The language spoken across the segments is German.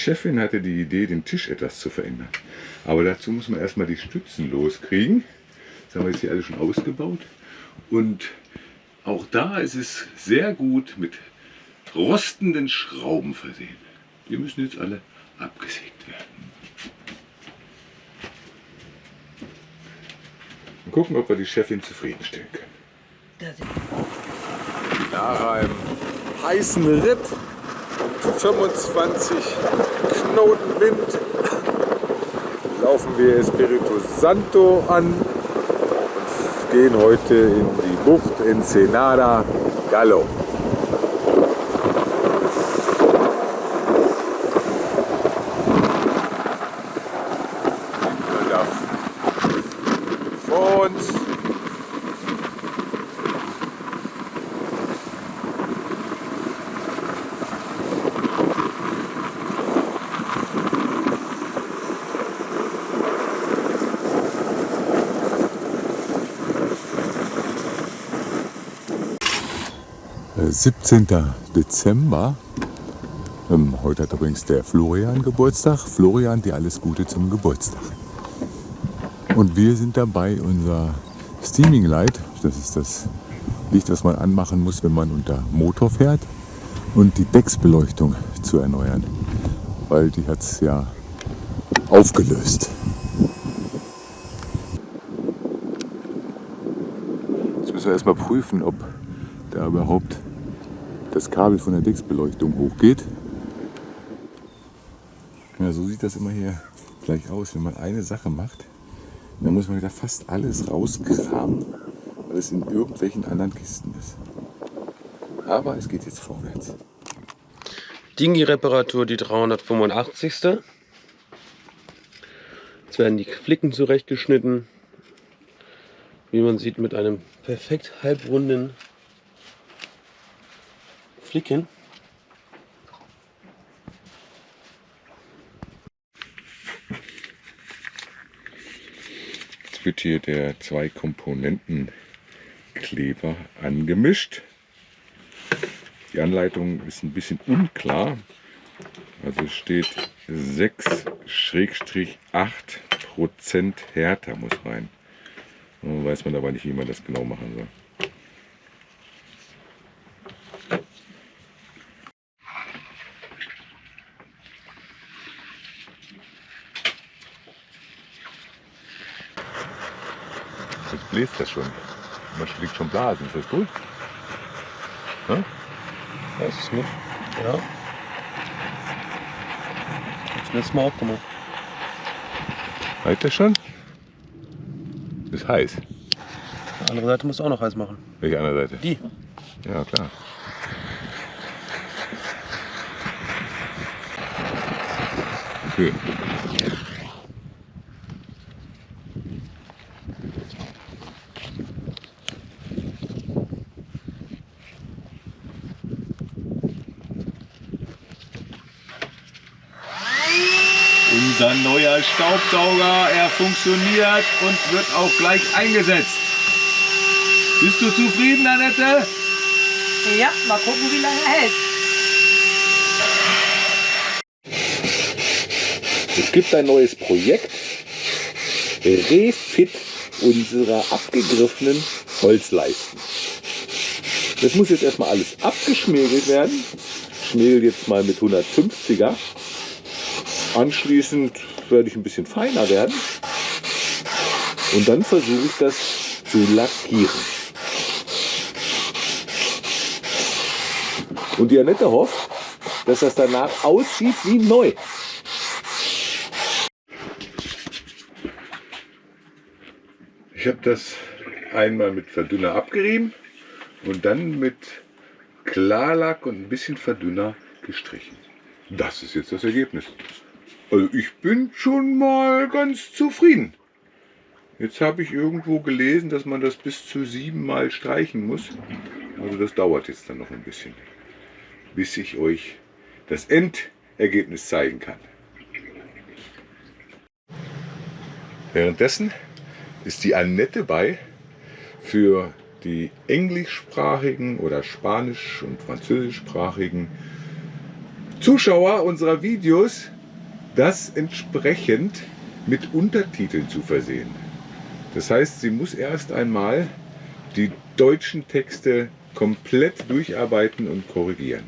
Chefin hatte die Idee, den Tisch etwas zu verändern. Aber dazu muss man erstmal die Stützen loskriegen. Das haben wir jetzt hier alle schon ausgebaut. Und auch da ist es sehr gut mit rostenden Schrauben versehen. Die müssen jetzt alle abgesägt werden. Mal gucken, ob wir die Chefin zufriedenstellen können. Nach einem heißen Ritt, 25 Knoten Wind, laufen wir Espiritu Santo an und gehen heute in die Bucht Ensenada Gallo. Da Vor uns Äh, 17. Dezember. Ähm, heute hat übrigens der Florian Geburtstag. Florian, dir alles Gute zum Geburtstag. Und wir sind dabei, unser Steaming Light, das ist das Licht, was man anmachen muss, wenn man unter Motor fährt, und die Decksbeleuchtung zu erneuern. Weil die hat es ja aufgelöst. Jetzt müssen wir erstmal prüfen, ob da überhaupt das Kabel von der Decksbeleuchtung hochgeht. Ja, so sieht das immer hier gleich aus, wenn man eine Sache macht. Dann muss man wieder fast alles rauskramen, weil es in irgendwelchen anderen Kisten ist. Aber es geht jetzt vorwärts. Dingi-Reparatur, die 385. Jetzt werden die Flicken zurechtgeschnitten. Wie man sieht, mit einem perfekt halbrunden Flicken. Jetzt wird hier der zwei Komponenten Kleber angemischt. Die Anleitung ist ein bisschen unklar. Also steht 6-8% härter muss rein. Nun weiß man aber nicht, wie man das genau machen soll. Bläst das schon. Man schlägt schon Blasen. Ist das gut? Hm? Weiß ich nicht. Ja. Ist letztes Mal auch gemacht. Reicht das schon? Ist heiß. Die andere Seite musst du auch noch heiß machen. Welche andere Seite? Die. Ja, klar. Okay. Staubsauger, er funktioniert und wird auch gleich eingesetzt. Bist du zufrieden, Annette? Ja, mal gucken, wie lange er hält. Es gibt ein neues Projekt. Refit unserer abgegriffenen Holzleisten. Das muss jetzt erstmal alles abgeschmirgelt werden. Ich schmirgel jetzt mal mit 150er. Anschließend werde ich ein bisschen feiner werden. Und dann versuche ich das zu lackieren. Und die Annette hofft, dass das danach aussieht wie neu. Ich habe das einmal mit Verdünner abgerieben und dann mit Klarlack und ein bisschen Verdünner gestrichen. Das ist jetzt das Ergebnis. Also ich bin schon mal ganz zufrieden. Jetzt habe ich irgendwo gelesen, dass man das bis zu sieben Mal streichen muss. Also das dauert jetzt dann noch ein bisschen, bis ich euch das Endergebnis zeigen kann. Währenddessen ist die Annette bei für die englischsprachigen oder spanisch- und französischsprachigen Zuschauer unserer Videos das entsprechend mit Untertiteln zu versehen. Das heißt, sie muss erst einmal die deutschen Texte komplett durcharbeiten und korrigieren.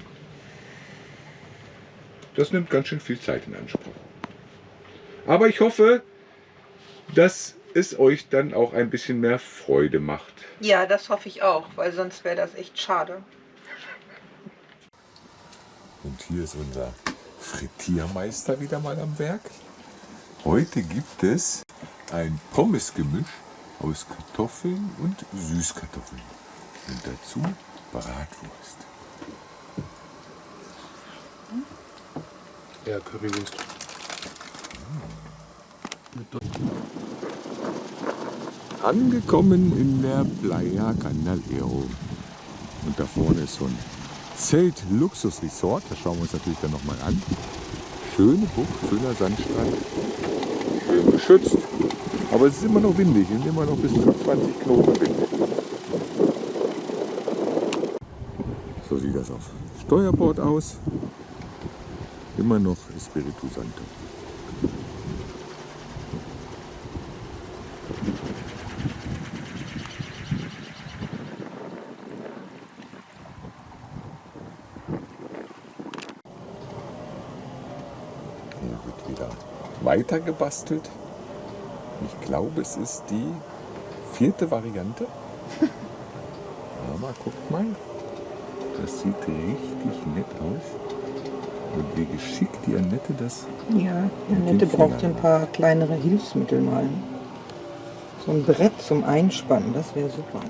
Das nimmt ganz schön viel Zeit in Anspruch. Aber ich hoffe, dass es euch dann auch ein bisschen mehr Freude macht. Ja, das hoffe ich auch, weil sonst wäre das echt schade. Und hier ist unser Frittiermeister wieder mal am Werk. Heute gibt es ein Pommesgemisch aus Kartoffeln und Süßkartoffeln. Und dazu Bratwurst. Ja, Currywurst. Angekommen in der Playa Candalero. Und da vorne ist so ein Zelt-Luxus-Resort. Das schauen wir uns natürlich dann nochmal an. Schöne Bucht, schöner Sandstrand. Schön geschützt. Aber es ist immer noch windig. Es sind immer noch bis zu 20 Knoten Wind. So sieht das auf Steuerbord aus. Immer noch Espiritu Santo. Hier wird wieder weiter gebastelt. Ich glaube, es ist die vierte Variante. Aber guckt mal, das sieht richtig nett aus. Und wie geschickt die Annette das. Ja, die Annette braucht ein paar kleinere Hilfsmittel mal. So ein Brett zum Einspannen, das wäre super.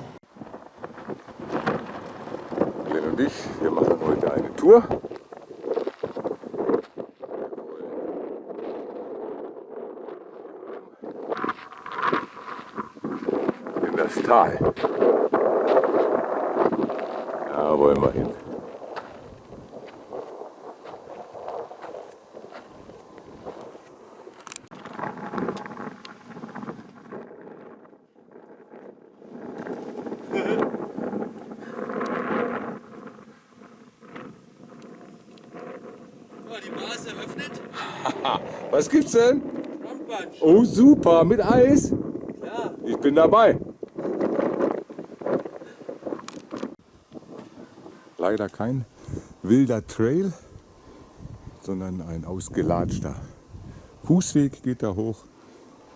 Glenn und ich, wir machen heute eine Tour. In das Tal. Da wollen wir hin. die Bars eröffnet. Was gibt's denn? Oh super, mit Eis. Ja. Ich bin dabei. Leider kein wilder Trail, sondern ein ausgelatschter Fußweg geht da hoch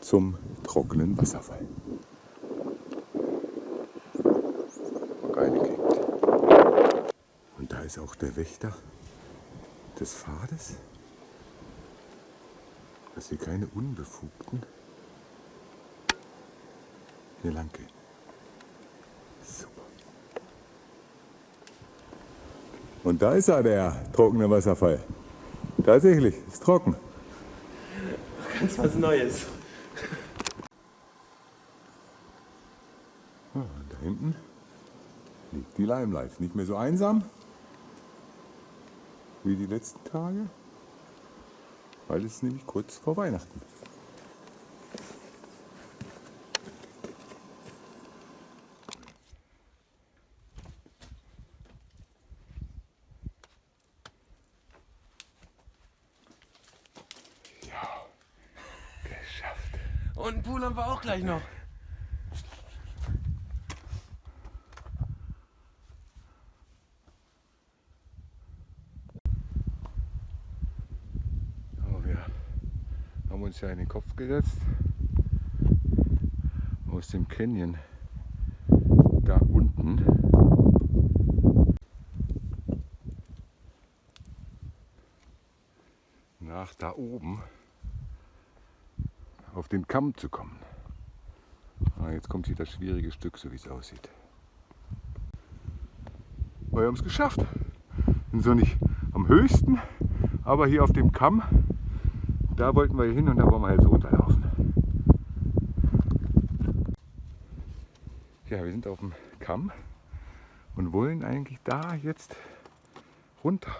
zum trockenen Wasserfall. Und da ist auch der Wächter des Pfades, dass hier keine Unbefugten hier lang gehen. Und da ist er, der trockene Wasserfall. Tatsächlich, ist trocken. Ganz was Neues. Ja, und da hinten liegt die Limelight. Nicht mehr so einsam wie die letzten Tage, weil es ist nämlich kurz vor Weihnachten. Ja, Und einen Pool haben wir auch gleich noch. Aber wir haben uns ja in den Kopf gesetzt, aus dem Canyon. Da unten. Nach da oben auf den Kamm zu kommen. Ah, jetzt kommt hier das schwierige Stück, so wie es aussieht. Wir haben es geschafft. Sind so nicht am höchsten, aber hier auf dem Kamm, da wollten wir hin und da wollen wir jetzt runterlaufen. Ja, wir sind auf dem Kamm und wollen eigentlich da jetzt runter.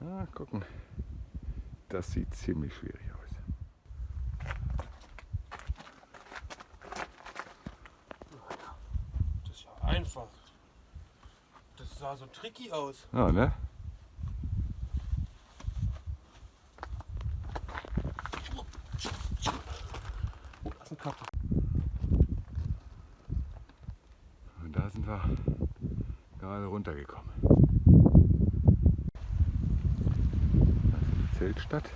Ah, gucken. Das sieht ziemlich schwierig aus. Das ist ja einfach. Das sah so tricky aus. Ja, ne? Das ist ein Kappe. Und da sind wir gerade runtergekommen. Das Zeltstadt.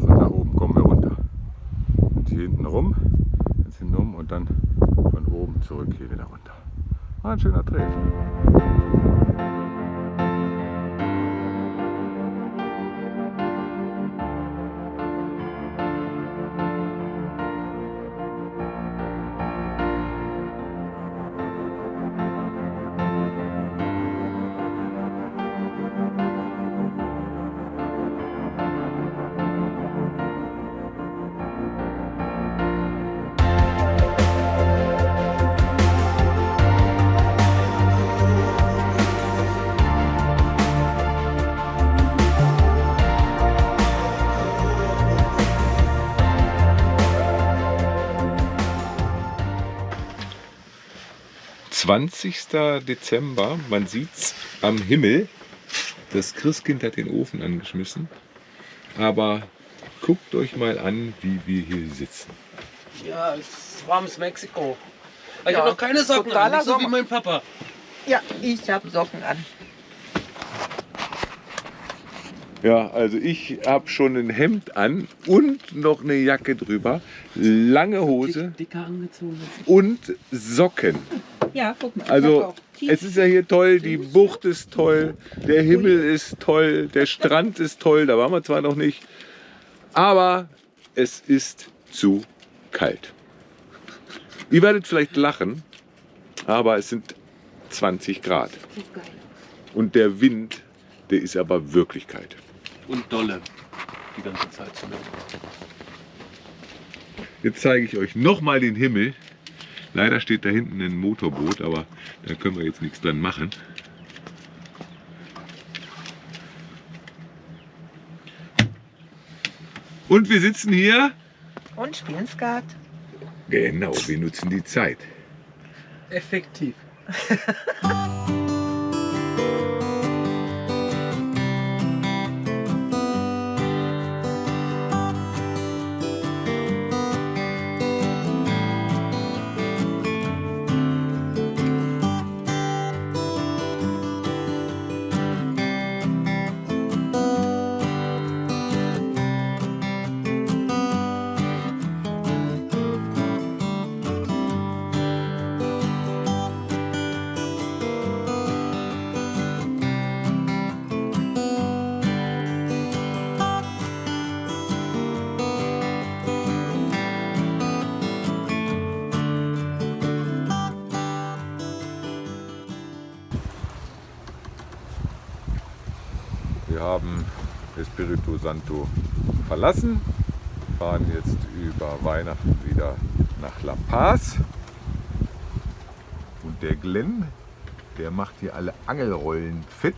Von da oben kommen wir runter. Und hier hinten rum, jetzt hinten rum und dann von oben zurück hier wieder runter. War ein schöner Trail. Zwanzigster Dezember, man sieht's am Himmel. Das Christkind hat den Ofen angeschmissen. Aber guckt euch mal an, wie wir hier sitzen. Ja, es ist warmes Mexiko. Ich Ja, habe noch keine Socken an, nicht so wie mein Papa. Ja, ich habe Socken an. Ja, also ich habe schon ein Hemd an und noch eine Jacke drüber, lange Hose Dicker angezogen. und Socken. Ja, guck mal. Also es ist ja hier toll, die Bucht ist toll, der Himmel ist toll, der Strand ist toll, da waren wir zwar noch nicht, aber es ist zu kalt. Ihr werdet vielleicht lachen, aber es sind 20 Grad und der Wind, der ist aber wirklich kalt. Und dolle. Die ganze Zeit zumindest. Jetzt zeige ich euch nochmal den Himmel. Leider steht da hinten ein Motorboot, aber da können wir jetzt nichts dran machen. Und wir sitzen hier. Und spielen Skat. Genau, wir nutzen die Zeit. Effektiv. Espiritu Santo verlassen, fahren jetzt über Weihnachten wieder nach La Paz. Und der Glenn, der macht hier alle Angelrollen fit,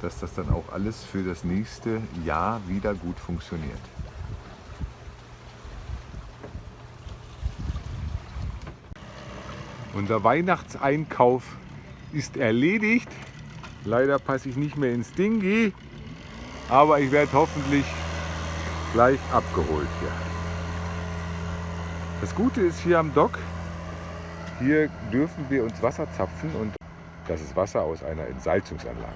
dass das dann auch alles für das nächste Jahr wieder gut funktioniert. Unser Weihnachtseinkauf ist erledigt. Leider passe ich nicht mehr ins Dingi, aber ich werde hoffentlich gleich abgeholt hier. Das Gute ist hier am Dock, hier dürfen wir uns Wasser zapfen und das ist Wasser aus einer Entsalzungsanlage.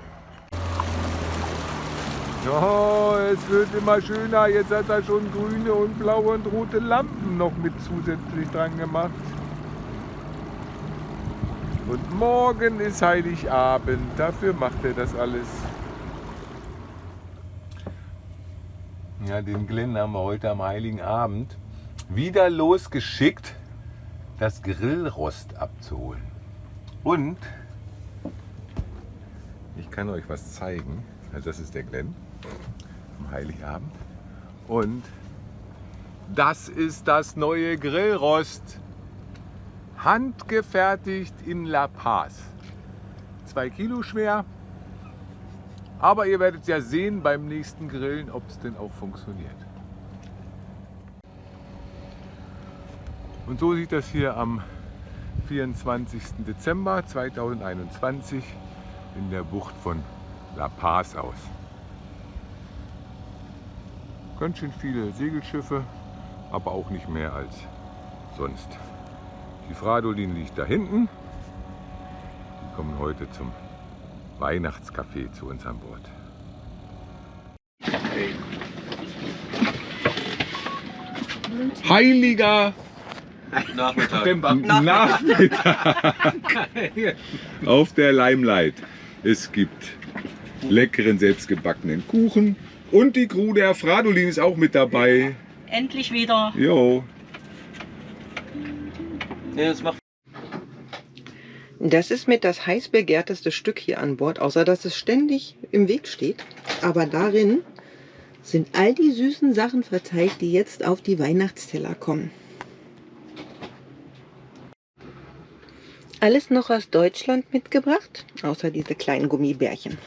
Oh, es wird immer schöner. Jetzt hat er schon grüne und blaue und rote Lampen noch mit zusätzlich dran gemacht. Und morgen ist Heiligabend. Dafür macht er das alles. Ja, den Glenn haben wir heute am Heiligen Abend wieder losgeschickt, das Grillrost abzuholen. Und ich kann euch was zeigen. Also das ist der Glenn am Heiligabend. Und das ist das neue Grillrost. Handgefertigt in La Paz. Zwei Kilo schwer. Aber ihr werdet ja sehen beim nächsten Grillen, ob es denn auch funktioniert. Und so sieht das hier am 24. Dezember 2021 in der Bucht von La Paz aus. Ganz schön viele Segelschiffe, aber auch nicht mehr als sonst. Die Fradolin liegt da hinten. Die kommen heute zum Weihnachtscafé zu uns an Bord. Heiliger Nachmittag. Nachmittag auf der Limelight. Es gibt leckeren selbstgebackenen Kuchen und die Crew der Fradolin ist auch mit dabei. Endlich wieder. Jo, Nee, das macht Das ist mit das heiß begehrteste Stück hier an Bord, außer dass es ständig im Weg steht. Aber darin sind all die süßen Sachen verteilt, die jetzt auf die Weihnachtsteller kommen. Alles noch aus Deutschland mitgebracht, außer diese kleinen Gummibärchen.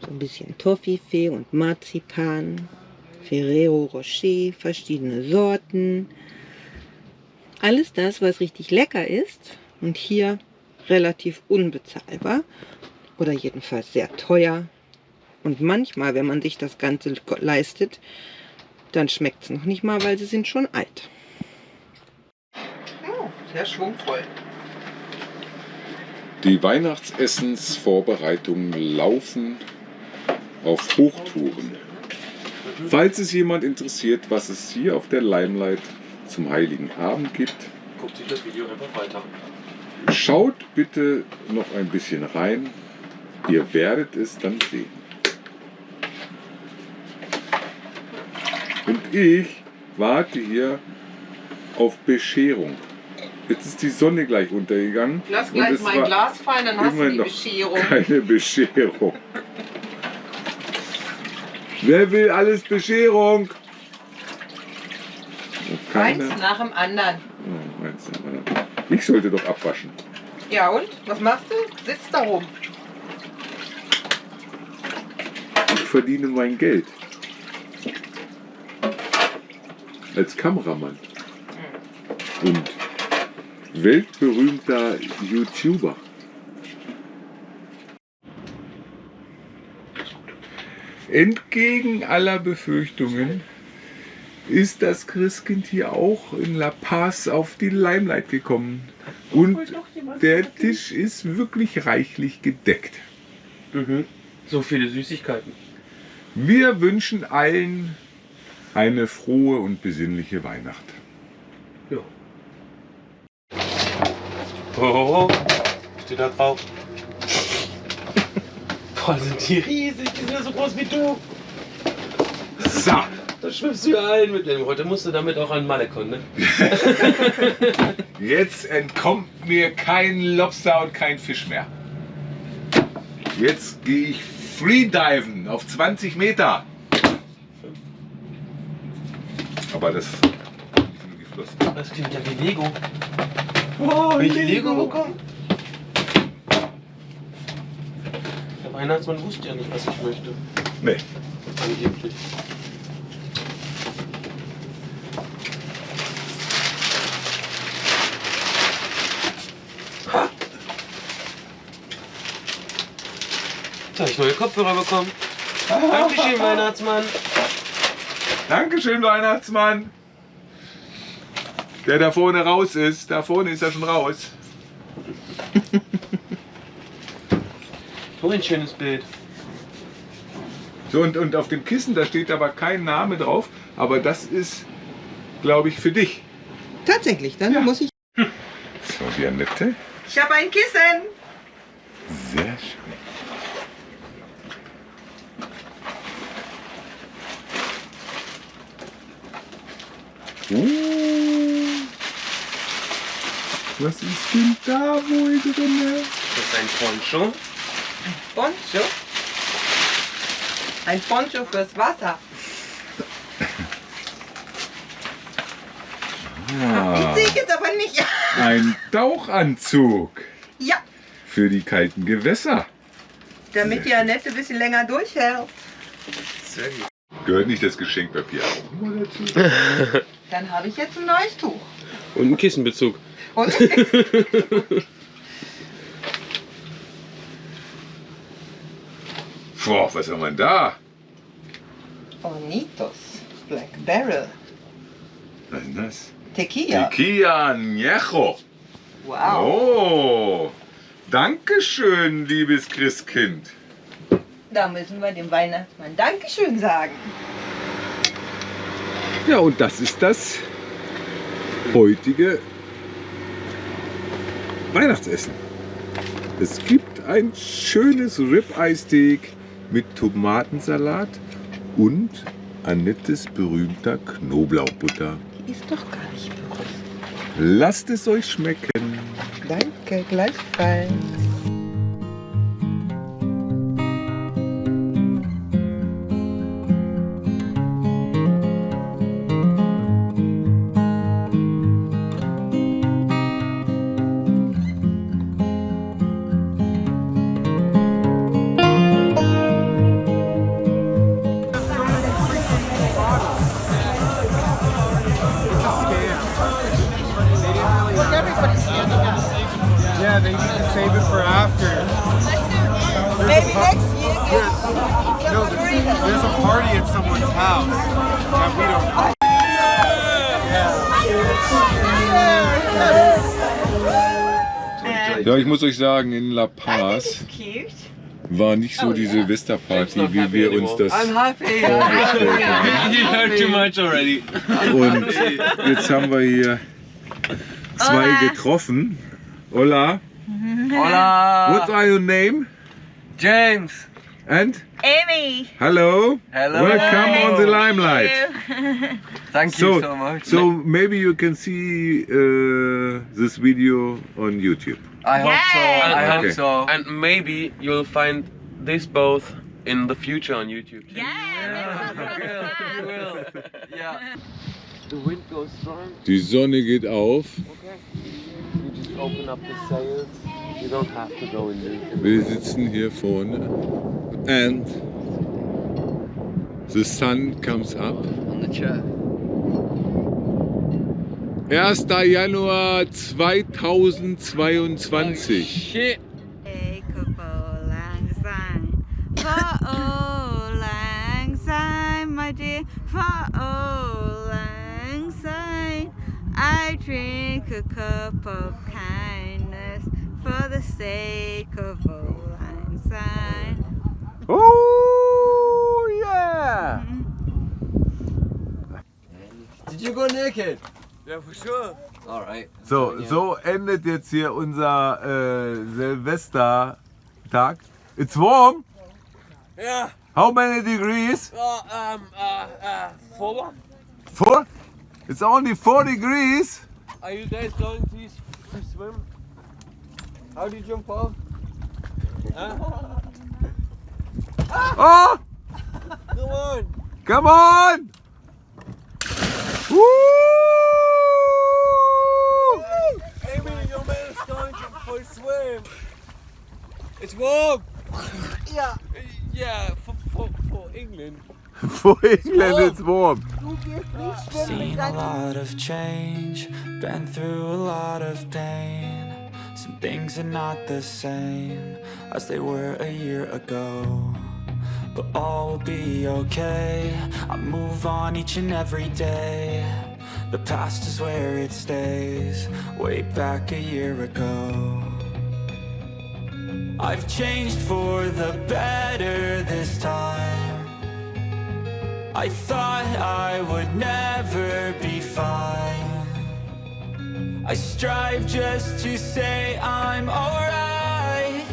So ein bisschen Toffifee und Marzipan, Ferrero Rocher, verschiedene Sorten. Alles das, was richtig lecker ist und hier relativ unbezahlbar oder jedenfalls sehr teuer. Und manchmal, wenn man sich das Ganze leistet, dann schmeckt es noch nicht mal, weil sie sind schon alt. Oh, sehr schwungvoll. Die Weihnachtsessensvorbereitungen laufen auf Hochtouren. Falls es jemand interessiert, was es hier auf der Limelight zum Heiligen Abend gibt, Guckt sich das Video einfach weiter. Schaut bitte noch ein bisschen rein. Ihr werdet es dann sehen. Und ich warte hier auf Bescherung. Jetzt ist die Sonne gleich untergegangen. Lass gleich mein Glas fallen, dann hast du die Bescherung. Keine Bescherung. Wer will alles Bescherung? Oh, Keine. Eins nach dem anderen. Oh, eins nach dem anderen. Ich sollte doch abwaschen. Ja und? Was machst du? Sitzt da rum. Ich verdiene mein Geld. Als Kameramann. Und weltberühmter YouTuber. Entgegen aller Befürchtungen ist das Christkind hier auch in La Paz auf die Limelight gekommen. Und der Tisch ist wirklich reichlich gedeckt. Mhm. So viele Süßigkeiten. Wir wünschen allen eine frohe und besinnliche Weihnacht. Ja. Oh, steht da drauf. Boah, sind die riesig, die sind ja so groß wie du. So, Da schwimmst du ja ein mit dem. Heute musst du damit auch an Malekon, ne? jetzt entkommt mir kein Lobster und kein Fisch mehr. Jetzt gehe ich Freediven auf 20 Meter. Aber das ist nicht nur die Flosse. Das klingt ja wie Lego. Oh, Hab ich Lego bekommen? Der Weihnachtsmann wusste ja nicht, was ich möchte. Nee. Angeblich. Jetzt habe ich neue Kopfhörer bekommen. Dankeschön, Weihnachtsmann. Dankeschön, Weihnachtsmann. Der da vorne raus ist. Da vorne ist er schon raus. So ein schönes Bild. So, und, und auf dem Kissen, da steht aber kein Name drauf. Aber das ist, glaube ich, für dich. Tatsächlich, dann Ja. muss ich So, die Annette. Ich habe ein Kissen. Sehr schön. Uh, was ist denn da wohl drin? Das ist ein Poncho. Poncho. Ein Poncho fürs Wasser. Ah, Die sehe ich jetzt aber nicht. ein Tauchanzug Ja, für die kalten Gewässer. damit die Annette ein bisschen länger durchhält. Sehr gut. Gehört nicht das Geschenkpapier auch mal dazu? Dann habe ich jetzt ein neues Tuch. Und ein Kissenbezug. Und Boah, was haben wir denn da? Bonitos. Black Barrel. Was ist denn das? Tequila. Tequila Añejo. Wow. Oh, Dankeschön, liebes Christkind. Da müssen wir dem Weihnachtsmann Dankeschön sagen. Ja, und das ist das heutige Weihnachtsessen. Es gibt ein schönes Ribeye-Steak mit Tomatensalat und Annettes berühmter Knoblauchbutter. Die ist doch gar nicht berühmt. Lasst es euch schmecken. Danke, gleichfalls. Save it for after. Maybe next year. No, there's, there's a party at someone's house that we don't. Ja, ich muss euch sagen, in La Paz war nicht so die Silvesterparty, wie wir uns das vorgestellt haben. Und jetzt haben wir hier zwei getroffen. Hola, Hola. what are your name? James. And Amy. hello, Hello. welcome on the limelight. Thank So, you so much. so maybe you can see uh, this video on YouTube. I hope so. Yay. I hope Okay. so. And maybe you'll find this both in the future on YouTube. too. Yeah. You will. Yeah. The wind goes strong. Die Sonne geht auf. Okay. You just open up the sails. You don't have to go in the. Wir sitzen hier vorne. And the sun comes up. On the chair. 1. Januar 2022. Shit. For old lang syne, my dear, for old lang syne, I drink a cup of kindness for the sake of old syne. Oh yeah! Did you go naked? Yeah, for sure. All right. So, so endet jetzt hier unser äh, Silvestertag. It's warm. Yeah. How many degrees? Uh, um, uh, uh, four. Four? It's only four degrees. Are you guys going to swim? How do you jump off? Oh, Come on. come on! Woo! Amy, your man is going to for a swim. It's warm. Yeah. Yeah, for, for, for England. For England, it's warm. Seen a lot of change, been through a lot of pain. Some things are not the same as they were a year ago. But all will be okay. I move on each and every day. The past is where it stays, way back a year ago. I've changed for the better this time. I thought I would never be fine. I strive just to say I'm alright.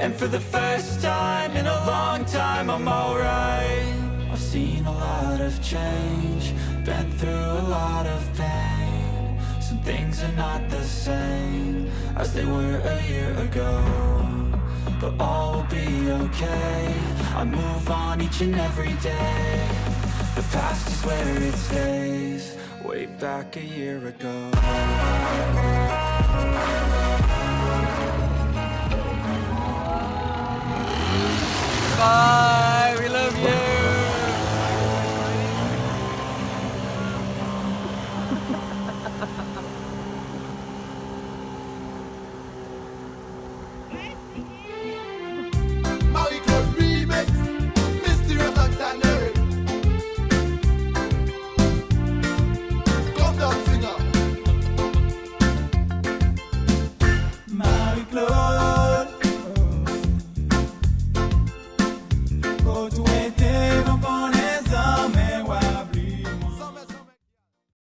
And for the first time in a long time, I'm alright. I've seen a lot of change, been through a lot of pain. Some things are not the same as they were a year ago. But all will be okay. I move on each and every day past is where it stays. Way back a year ago. Bye.